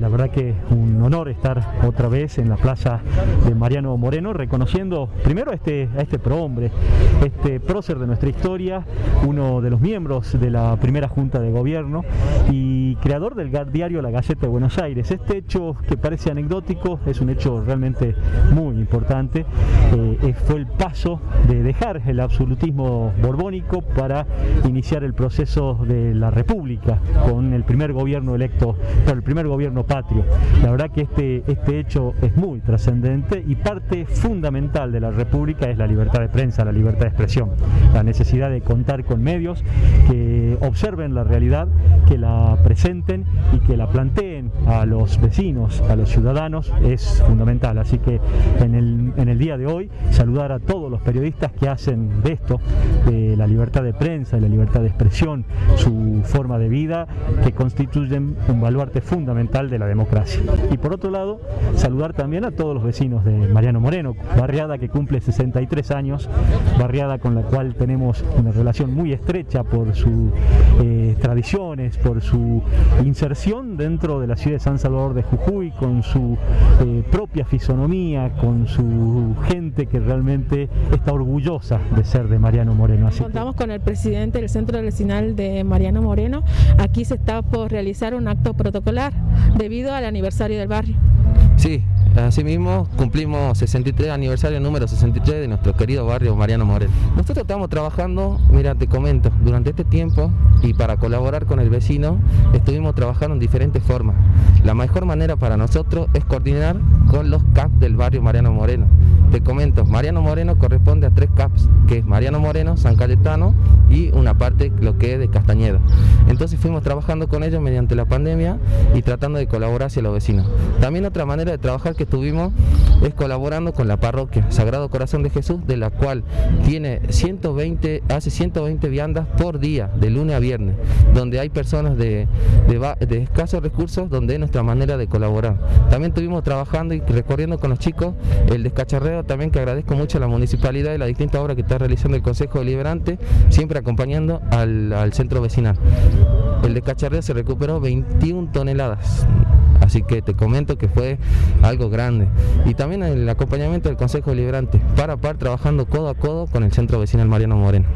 La verdad que un honor estar otra vez en la plaza de Mariano Moreno, reconociendo primero a este, a este prohombre, este prócer de nuestra historia, uno de los miembros de la primera Junta de Gobierno y creador del diario La Gaceta de Buenos Aires. Este hecho que parece anecdótico es un hecho realmente muy importante, eh, fue el paso de dejar el absolutismo borbónico para iniciar el proceso de la República con el primer gobierno electo, el primer gobierno patrio. La verdad que este, este hecho es muy trascendente y parte fundamental de la República es la libertad de prensa, la libertad de expresión, la necesidad de contar con medios que observen la realidad, que la presenten y que la planteen a los vecinos, a los ciudadanos, es fundamental. Así que en el, en el día de hoy saludar a todos los periodistas que hacen de esto, de la libertad de prensa, de la libertad de expresión, su forma de vida, que constituyen un baluarte fundamental de la democracia. Y por otro lado, saludar también a todos los vecinos de Mariano Moreno, barriada que cumple 63 años, barriada con la cual tenemos una relación muy estrecha por sus eh, tradiciones, por su inserción dentro de la ciudad de San Salvador de Jujuy, con su eh, propia fisonomía, con su gente que realmente está orgullosa de ser de Mariano Moreno. Así Contamos con el presidente del Centro Vecinal de Mariano Moreno. Aquí se está por realizar un acto protocolar debido al aniversario del barrio. Sí, Asimismo, cumplimos 63 aniversario número 63 de nuestro querido barrio Mariano Moreno. Nosotros estamos trabajando, mira, te comento, durante este tiempo y para colaborar con el vecino, estuvimos trabajando en diferentes formas. La mejor manera para nosotros es coordinar con los CAPs del barrio Mariano Moreno. Comento, Mariano Moreno corresponde a tres CAPs, que es Mariano Moreno, San Cayetano y una parte lo que es de Castañeda. Entonces fuimos trabajando con ellos mediante la pandemia y tratando de colaborar hacia los vecinos. También otra manera de trabajar que estuvimos es colaborando con la parroquia Sagrado Corazón de Jesús, de la cual tiene 120, hace 120 viandas por día, de lunes a viernes, donde hay personas de, de, escasos recursos, donde es nuestra manera de colaborar. También estuvimos trabajando y recorriendo con los chicos el descacharreo, también que agradezco mucho a la municipalidad y la distinta obra que está realizando el Consejo Deliberante, siempre acompañando al, centro vecinal. El descacharreo se recuperó 21 toneladas Así que te comento que fue algo grande. Y también el acompañamiento del Consejo Deliberante, para par trabajando codo a codo con el Centro Vecinal Mariano Moreno.